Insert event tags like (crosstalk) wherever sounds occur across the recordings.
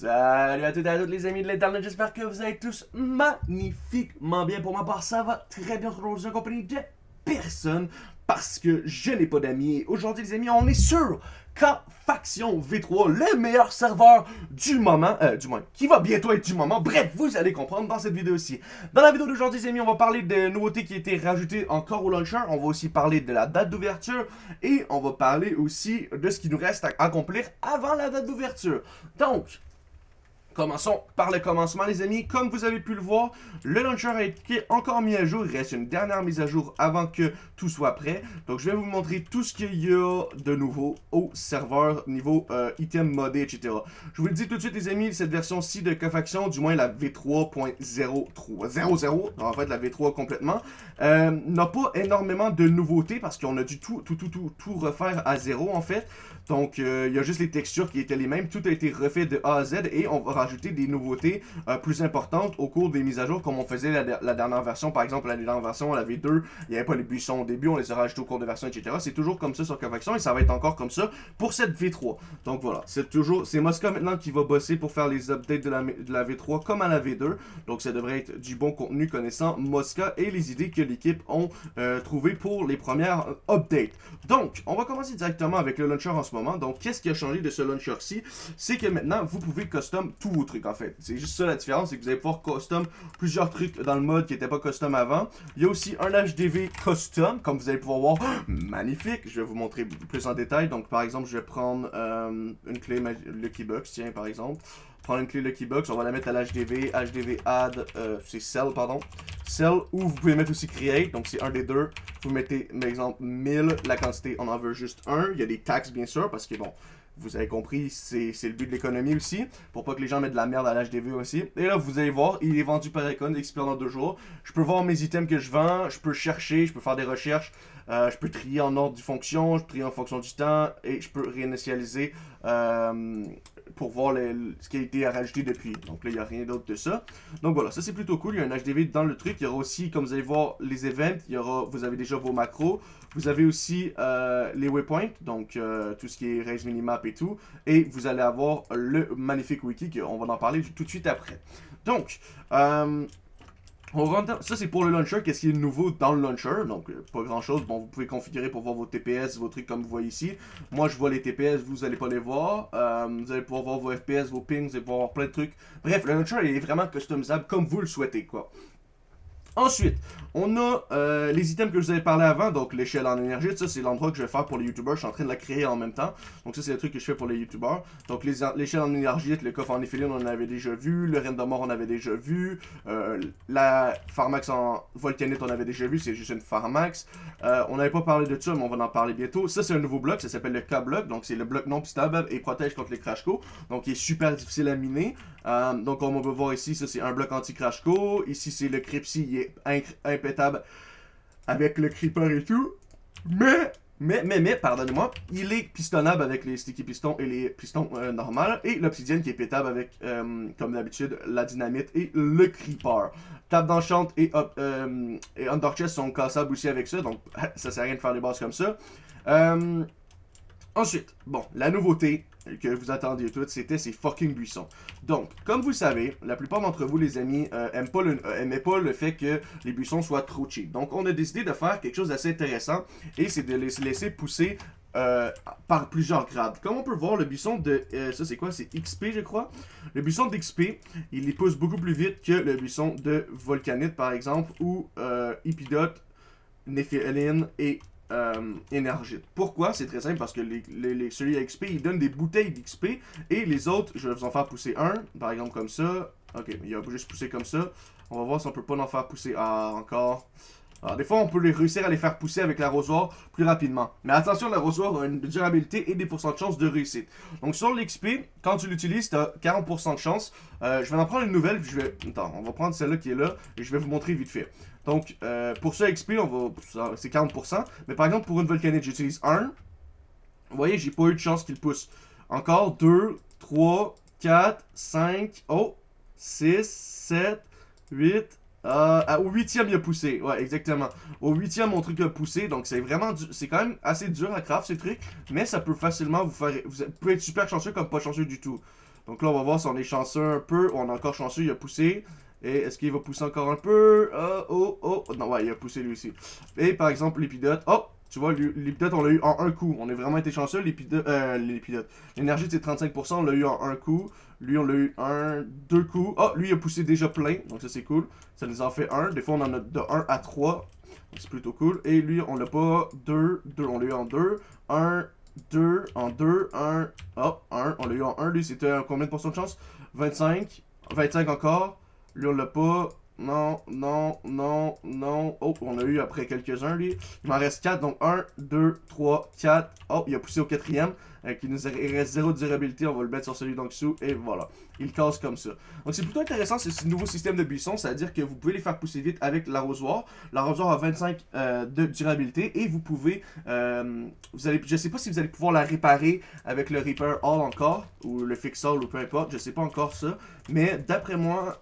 Salut à toutes et à toutes les amis de l'internet, j'espère que vous allez tous magnifiquement bien. Pour ma part, ça va très bien aujourd'hui en compagnie de personne parce que je n'ai pas d'amis. Aujourd'hui les amis, on est sur K-Faction V3, le meilleur serveur du moment, euh, du moins, qui va bientôt être du moment. Bref, vous allez comprendre dans cette vidéo-ci. Dans la vidéo d'aujourd'hui les amis, on va parler des nouveautés qui ont été rajoutées encore au launcher. On va aussi parler de la date d'ouverture et on va parler aussi de ce qui nous reste à accomplir avant la date d'ouverture. Donc, Commençons par le commencement les amis. Comme vous avez pu le voir, le launcher a été encore mis à jour. Il reste une dernière mise à jour avant que tout soit prêt. Donc je vais vous montrer tout ce qu'il y a de nouveau au serveur niveau euh, item modé, etc. Je vous le dis tout de suite les amis, cette version-ci de Cofaction, du moins la V3.03, en fait la V3 complètement, euh, n'a pas énormément de nouveautés parce qu'on a dû tout, tout, tout, tout, tout refaire à zéro en fait. Donc, euh, il y a juste les textures qui étaient les mêmes. Tout a été refait de A à Z et on va rajouter des nouveautés euh, plus importantes au cours des mises à jour comme on faisait la, dernière version. Par exemple, la dernière version, la V2, il n'y avait pas les buissons au début, on les a rajoutés au cours de version, etc. C'est toujours comme ça sur Convection et ça va être encore comme ça pour cette V3. Donc voilà, c'est toujours, c'est Mosca maintenant qui va bosser pour faire les updates de la, de la V3 comme à la V2. Donc ça devrait être du bon contenu connaissant Mosca et les idées que l'équipe ont euh, trouvées pour les premières updates. Donc, on va commencer directement avec le launcher en ce moment. Donc, qu'est-ce qui a changé de ce launcher-ci? C'est que maintenant, vous pouvez custom en fait. C'est juste ça la différence, c'est que vous allez pouvoir custom plusieurs trucs dans le mode qui n'était pas custom avant. Il y a aussi un HDV custom, comme vous allez pouvoir voir. (gasps) Magnifique! Je vais vous montrer plus en détail. Donc, par exemple, je vais prendre euh, une clé Lucky Box, tiens, par exemple prendre une clé Lucky Box, on va la mettre à l'HDV, HDV add, euh, c'est cell, pardon, cell, ou vous pouvez mettre aussi create, donc c'est un des deux, vous mettez, par exemple, 1000, la quantité, on en veut juste un, il y a des taxes bien sûr, parce que bon, vous avez compris, c'est le but de l'économie aussi, pour pas que les gens mettent de la merde à l'HDV aussi. Et là, vous allez voir, il est vendu par Icon, expire dans deux jours. Je peux voir mes items que je vends, je peux chercher, je peux faire des recherches, euh, je peux trier en ordre du fonction, je peux trier en fonction du temps, et je peux réinitialiser euh, pour voir ce qui a été rajouté depuis. Donc là, il n'y a rien d'autre de ça. Donc voilà, ça c'est plutôt cool. Il y a un HDV dans le truc. Il y aura aussi, comme vous allez voir, les events. Il y aura, vous avez déjà vos macros. Vous avez aussi euh, les waypoints, donc euh, tout ce qui est raise minimap et tout. Et vous allez avoir le magnifique wiki, on va en parler tout de suite après. Donc, euh, ça, c'est pour le launcher. Qu'est-ce qui est nouveau dans le launcher? Donc, pas grand-chose. Bon, vous pouvez configurer pour voir vos TPS, vos trucs comme vous voyez ici. Moi, je vois les TPS, vous allez pas les voir. Vous allez pouvoir voir vos FPS, vos pings, vous allez pouvoir voir plein de trucs. Bref, le launcher, il est vraiment customisable comme vous le souhaitez, quoi. Ensuite, on a euh, les items que je vous avais parlé avant, donc l'échelle en énergie, ça c'est l'endroit que je vais faire pour les youtubeurs, je suis en train de la créer en même temps, donc ça c'est le truc que je fais pour les youtubeurs. Donc l'échelle en énergie, le coffre en éphéline on en avait déjà vu, le mort on avait déjà vu, euh, la Pharmax en volcanite on avait déjà vu, c'est juste une Pharmax. Euh, on n'avait pas parlé de ça mais on va en parler bientôt. Ça c'est un nouveau bloc, ça s'appelle le K-block, donc c'est le bloc non stable et protège contre les crash co, donc il est super difficile à miner. Donc comme on peut voir ici, ça c'est un bloc anti-crash co, ici c'est le Cripsy, il est impétable avec le creeper et tout. Mais, mais, mais, mais, pardonnez-moi, il est pistonnable avec les sticky pistons et les pistons euh, normales. Et l'obsidienne qui est pétable avec, euh, comme d'habitude, la dynamite et le creeper. Table d'enchante et, euh, et under sont cassables aussi avec ça. Donc, (laughs) ça sert à rien de faire des bases comme ça. ensuite, bon, la nouveauté, que vous attendiez toutes, c'était ces fucking buissons. Donc, comme vous savez, la plupart d'entre vous, les amis, euh, pas le, euh, pas le fait que les buissons soient trop cheap. Donc, on a décidé de faire quelque chose d'assez intéressant, et c'est de les laisser pousser euh, par plusieurs grades. Comme on peut voir, le buisson de... ça, c'est quoi? C'est XP, je crois. Le buisson d'XP, il les pousse beaucoup plus vite que le buisson de Volcanite, par exemple, ou Epidote, Nephilim et euh, énergite. Pourquoi? C'est très simple, parce que les, les, celui à XP, il donne des bouteilles d'XP, et les autres, je vais vous en faire pousser un, par exemple comme ça. Ok, il va juste pousser comme ça. On va voir si on peut pas en faire pousser. Ah, encore. Alors, des fois, on peut les réussir à les faire pousser avec l'arrosoir plus rapidement. Mais attention, l'arrosoir a une durabilité et des pourcents de chance de réussite. Donc, sur l'XP, quand tu l'utilises, tu as 40% de chance. Euh, je vais en prendre une nouvelle, je vais... Attends, on va prendre celle-là qui est là, et je vais vous montrer vite fait. Donc, euh, pour ce XP, on va, c'est 40%. Mais par exemple, pour une volcanite, j'utilise 1. Vous voyez, j'ai pas eu de chance qu'il pousse. Encore 2, 3, 4, 5, oh, 6, 7, 8, euh, au huitième, il a poussé. Ouais, exactement. Au huitième, mon truc a poussé. Donc, c'est vraiment... C'est quand même assez dur à craft, ce truc. Mais ça peut facilement vous faire... Vous pouvez être super chanceux comme pas chanceux du tout. Donc là, on va voir si on est chanceux un peu. On est encore chanceux, il a poussé. Et est-ce qu'il va pousser encore un peu? Oh, oh, oh. Non, ouais, il a poussé lui aussi. Et par exemple, l'épidote. Oh, tu vois, l'épidote, on l'a eu en un coup. On a vraiment été chanceux. L'épidote, euh, L'énergie, c'est 35%. On l'a eu en un coup. Lui, on l'a eu un, deux coups. Oh, lui, il a poussé déjà plein. Donc ça, c'est cool. Ça nous en fait un. Des fois, on en a de 1 à 3. C'est plutôt cool. Et lui, on l'a pas. 2, 2. On l'a eu en 2. 1, 2, en 2, 1. Oh, 1. On l'a eu en 1. Lui, c'était combien de pourcents de chance? 25. 25 encore. Lui, on l'a pas. Non, non, non, non. Oh, on a eu après quelques-uns, lui. Il m'en reste 4, donc 1, 2, 3, 4. Oh, il a poussé au quatrième. Euh, qui nous reste 0 durabilité, on va le mettre sur celui dessous, et voilà. Il casse comme ça. Donc c'est plutôt intéressant ce nouveau système de buissons, c'est-à-dire que vous pouvez les faire pousser vite avec l'arrosoir. L'arrosoir a 25 euh, de durabilité, et vous pouvez, euh, vous allez, je sais pas si vous allez pouvoir la réparer avec le Reaper All encore, ou le Fix All, ou peu importe, je sais pas encore ça. Mais d'après moi,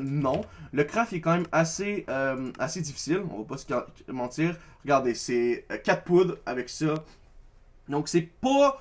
non. Le craft est quand même assez, assez difficile, on va pas se mentir. Regardez, c'est 4 poudres avec ça. Donc c'est pas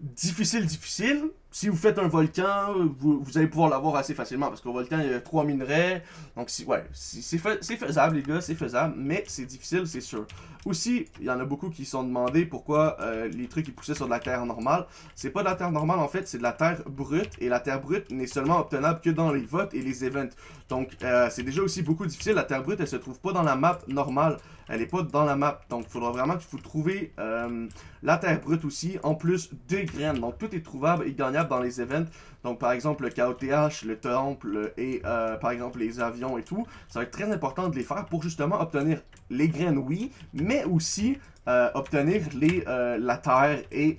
difficile, difficile. Si vous faites un volcan, vous, allez pouvoir l'avoir assez facilement parce qu'au volcan, il y a trois minerais. Donc, si, ouais, c'est faisable, les gars, c'est faisable, mais c'est difficile, c'est sûr. Aussi, il y en a beaucoup qui se sont demandé pourquoi euh, les trucs qui poussaient sur de la terre normale. C'est pas de la terre normale, en fait, c'est de la terre brute. Et la terre brute n'est seulement obtenable que dans les votes et les events. Donc, euh, c'est déjà aussi beaucoup difficile. La terre brute, elle se trouve pas dans la map normale elle est pas dans la map. Donc, il faudra vraiment que vous trouviez euh, la terre brute aussi, en plus des graines. Donc, tout est trouvable et gagnable dans les events. Donc, par exemple, le KOTH, le temple et, euh, par exemple, les avions et tout. Ça va être très important de les faire pour justement obtenir les graines, oui, mais aussi euh, obtenir les, la terre et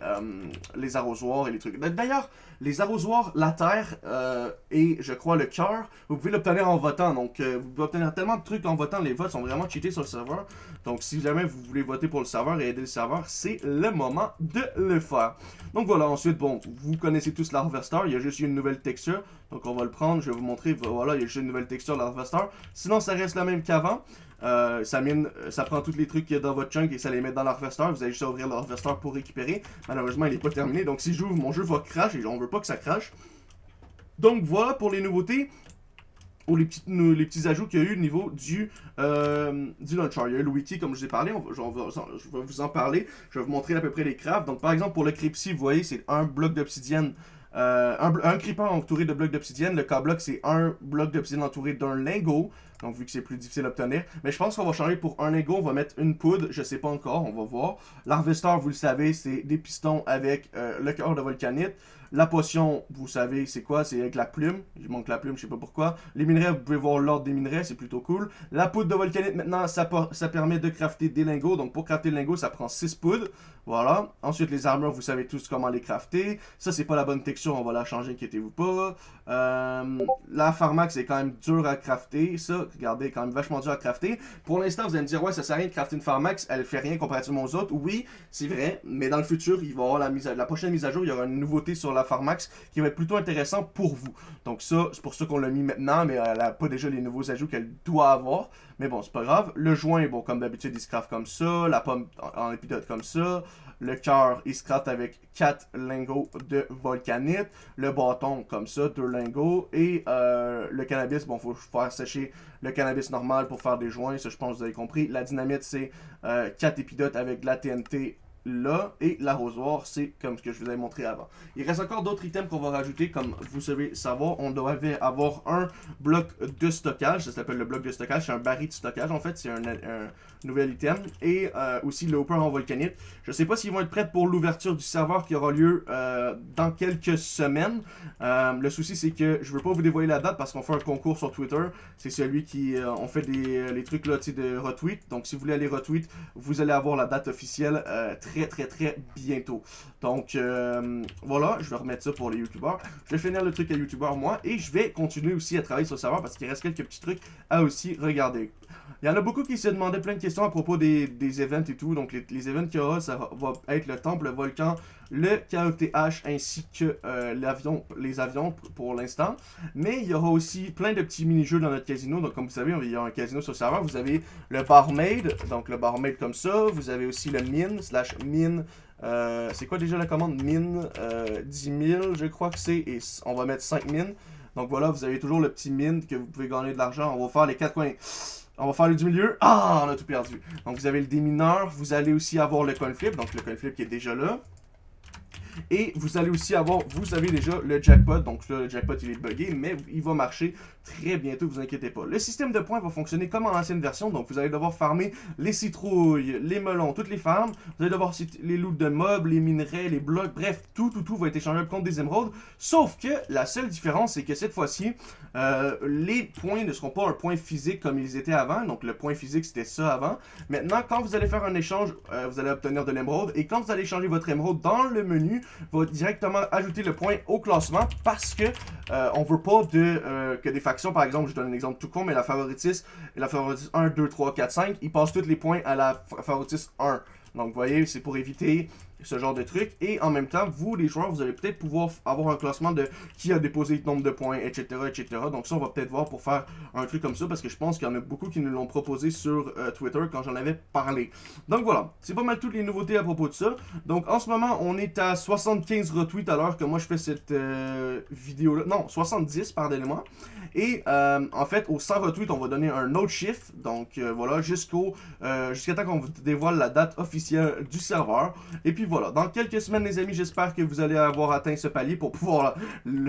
les arrosoirs et les trucs. D'ailleurs, les arrosoirs, la terre euh, et je crois le cœur, vous pouvez l'obtenir en votant. Donc euh, vous pouvez obtenir tellement de trucs en votant. Les votes sont vraiment cheatés sur le serveur. Donc si jamais vous voulez voter pour le serveur et aider le serveur, c'est le moment de le faire. Donc voilà, ensuite, bon, vous connaissez tous l'Harvester. Il y a juste une nouvelle texture. Donc on va le prendre, je vais vous montrer. Voilà, il y a juste une nouvelle texture l'Harvester. Sinon, ça reste la même qu'avant. Euh, ça prend tous les trucs qu'il y a dans votre chunk et ça les met dans l'harvester. Vous allez juste ouvrir l'harvester pour récupérer. Malheureusement, il n'est pas terminé. Donc si j'ouvre, mon jeu va crash et on veut pas que ça crache. Donc voilà pour les nouveautés ou les petits, les petits ajouts qu'il y a eu au niveau du, euh, du launcher. Il y a le wiki, comme je vous ai parlé, je, vais vous en parler. Je vais vous montrer à peu près les crafts. Donc par exemple, pour le Crypsy, vous voyez, c'est un bloc d'obsidienne euh, un, un, creeper entouré de blocs d'obsidienne. Le K-block, c'est un bloc d'obsidienne entouré d'un lingot. Donc, vu que c'est plus difficile à obtenir. Mais je pense qu'on va changer pour un lingot. On va mettre une poudre. Je sais pas encore. On va voir. L'harvester, vous le savez, c'est des pistons avec euh, le cœur de volcanite. La potion, vous savez, c'est quoi? C'est avec la plume. Il manque la plume, je sais pas pourquoi. Les minerais, vous pouvez voir l'ordre des minerais, c'est plutôt cool. La poudre de volcanite, maintenant, ça, ça permet de crafter des lingots. Donc, pour crafter le lingot, ça prend 6 poudres. Voilà. Ensuite, les armures, vous savez tous comment les crafter. Ça, c'est pas la bonne texture, on va la changer, inquiétez-vous pas. Euh, la pharmax, c'est quand même dur à crafter. Ça, regardez, quand même vachement dur à crafter. Pour l'instant, vous allez me dire, ouais, ça sert à rien de crafter une pharmax, elle fait rien comparativement aux autres. Oui, c'est vrai, mais dans le futur, il va y avoir la, mise la prochaine mise à jour, il y aura une nouveauté sur la pharmax qui va être plutôt intéressant pour vous. Donc ça, c'est pour ça qu'on l'a mis maintenant, mais elle n'a pas déjà les nouveaux ajouts qu'elle doit avoir. Mais bon, c'est pas grave. Le joint, bon, comme d'habitude, il se craft comme ça. La pomme en, épidote comme ça. Le cœur, il se avec 4 lingots de volcanite. Le bâton, comme ça, 2 lingots. Et euh, le cannabis, bon, faut faire sécher le cannabis normal pour faire des joints. Ça, je pense que vous avez compris. La dynamite, c'est 4 euh, épidotes avec de la TNT là, et l'arrosoir, c'est comme ce que je vous avais montré avant. Il reste encore d'autres items qu'on va rajouter, comme vous savez savoir, on devait avoir un bloc de stockage, ça s'appelle le bloc de stockage, c'est un baril de stockage en fait, c'est un, nouvel item, et euh, aussi le hopper en volcanite. Je sais pas s'ils vont être prêts pour l'ouverture du serveur qui aura lieu euh, dans quelques semaines. Euh, le souci c'est que je veux pas vous dévoiler la date parce qu'on fait un concours sur Twitter, c'est celui qui, on fait des les trucs là, de retweet, donc si vous voulez aller retweet, vous allez avoir la date officielle très très très très bientôt. Donc euh, voilà, je vais remettre ça pour les youtubeurs. Je vais finir le truc à youtubeurs moi et je vais continuer aussi à travailler sur le serveur parce qu'il reste quelques petits trucs à aussi regarder. Il y en a beaucoup qui se demandaient plein de questions à propos des, des events et tout. Donc les, les events qu'il y aura, ça va être le temple, le volcan, le KOTH ainsi que euh, les avions pour l'instant. Mais il y aura aussi plein de petits mini-jeux dans notre casino. Donc comme vous savez, il y a un casino sur le serveur. Vous avez le barmaid, donc le barmaid comme ça. Vous avez aussi le mine slash mine Euh, c'est quoi déjà la commande? Mine euh, 10 000, je crois que c'est. Et on va mettre 5 mines. Donc voilà, vous avez toujours le petit mine que vous pouvez gagner de l'argent. On va faire les 4 coins. On va faire le du milieu. Ah, on a tout perdu. Donc vous avez le démineur. Vous allez aussi avoir le coin flip. Donc le coin flip qui est déjà là. Et vous allez aussi avoir, vous avez déjà le jackpot. Donc là, le jackpot, il est buggé, mais il va marcher très bientôt, vous inquiétez pas. Le système de points va fonctionner comme en ancienne version. Donc vous allez devoir farmer les citrouilles, les melons, toutes les farms. Vous allez devoir les loots de mobs, les minerais, les blocs. Bref, tout, tout, tout va être échangé contre des émeraudes. Sauf que la seule différence, c'est que cette fois-ci, euh, les points ne seront pas un point physique comme ils étaient avant. Donc le point physique, c'était ça avant. Maintenant, quand vous allez faire un échange, euh, vous allez obtenir de l'émeraude. Et quand vous allez échanger votre émeraude dans le menu, va directement ajouter le point au classement parce que euh, on veut pas euh, que des factions, par exemple, je donne un exemple tout con, mais la favoritiste, la favoritiste 1, 2, 3, 4, 5, ils passent tous les points à la favoritiste 1. Donc, vous voyez, c'est pour éviter ce genre de truc. Et en même temps, vous, les joueurs, vous allez peut-être pouvoir avoir un classement de qui a déposé le nombre de points, etc., etc. Donc ça, on va peut-être voir pour faire un truc comme ça, parce que je pense qu'il y en a beaucoup qui nous l'ont proposé sur euh, Twitter quand j'en avais parlé. Donc voilà, c'est pas mal toutes les nouveautés à propos de ça. Donc en ce moment, on est à 75 retweets à l'heure que moi je fais cette euh, vidéo-là. Non, 70, pardonnez-moi. Et euh, en fait, au 100 retweets, on va donner un autre chiffre. Donc voilà, jusqu'au jusqu'à temps qu'on vous dévoile la date officielle du serveur. Et puis voilà, dans quelques semaines les amis, j'espère que vous allez avoir atteint ce palier pour pouvoir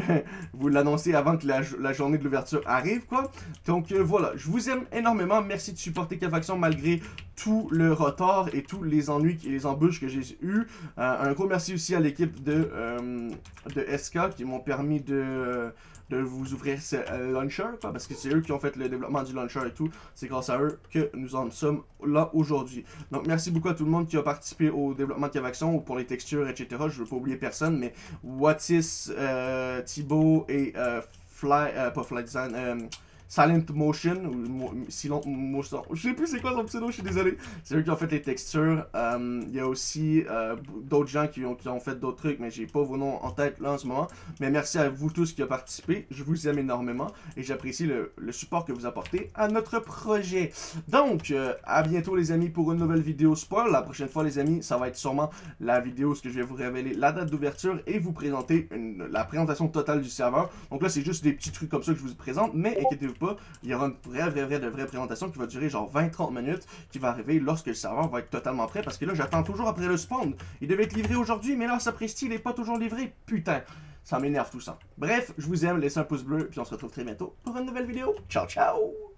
(laughs) vous l'annoncer avant que la, journée de l'ouverture arrive quoi. Donc euh, voilà, je vous aime énormément, merci de supporter Cavaction malgré tout le retard et tous les ennuis et les embûches que j'ai eu. Euh, un gros merci aussi à l'équipe de, euh, de SK qui m'ont permis de de vous ouvrir ce euh, launcher, parce que c'est eux qui ont fait le développement du launcher et tout. C'est grâce à eux que nous en sommes là aujourd'hui. Donc merci beaucoup à tout le monde qui a participé au développement de Cavaction ou pour les textures, etc. Je veux pas oublier personne, mais Watis, euh, Thibaut et euh, Fly, pas Fly Design, Silent Motion, ou Silent Motion, je sais plus c'est quoi son pseudo, je suis désolé. C'est eux qui ont fait les textures. Euh, il y a aussi euh, d'autres gens qui ont, qui ont fait d'autres trucs, mais j'ai pas vos noms en tête là en ce moment. Mais merci à vous tous qui avez participé, je vous aime énormément et j'apprécie le, support que vous apportez à notre projet. Donc, euh, à bientôt les amis pour une nouvelle vidéo spoil. La prochaine fois les amis, ça va être sûrement la vidéo où je vais vous révéler la date d'ouverture et vous présenter la présentation totale du serveur. Donc là, c'est juste des petits trucs comme ça que je vous présente, mais inquiétez-vous il y aura une vraie, vraie, vraie, vraie présentation qui va durer genre 20-30 minutes, qui va arriver lorsque le serveur va être totalement prêt, parce que là, j'attends toujours après le spawn. Il devait être livré aujourd'hui, mais là, Sapristi, il n'est pas toujours livré. Putain, ça m'énerve tout ça. Bref, je vous aime, laissez un pouce bleu, puis on se retrouve très bientôt pour une nouvelle vidéo. Ciao, ciao!